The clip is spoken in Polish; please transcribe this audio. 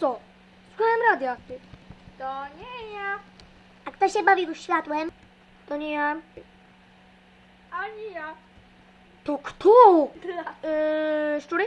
co Słuchałem radia. To nie ja, A kto się bawił światłem? To nie ja. ani ja. To kto? Yy, szczury?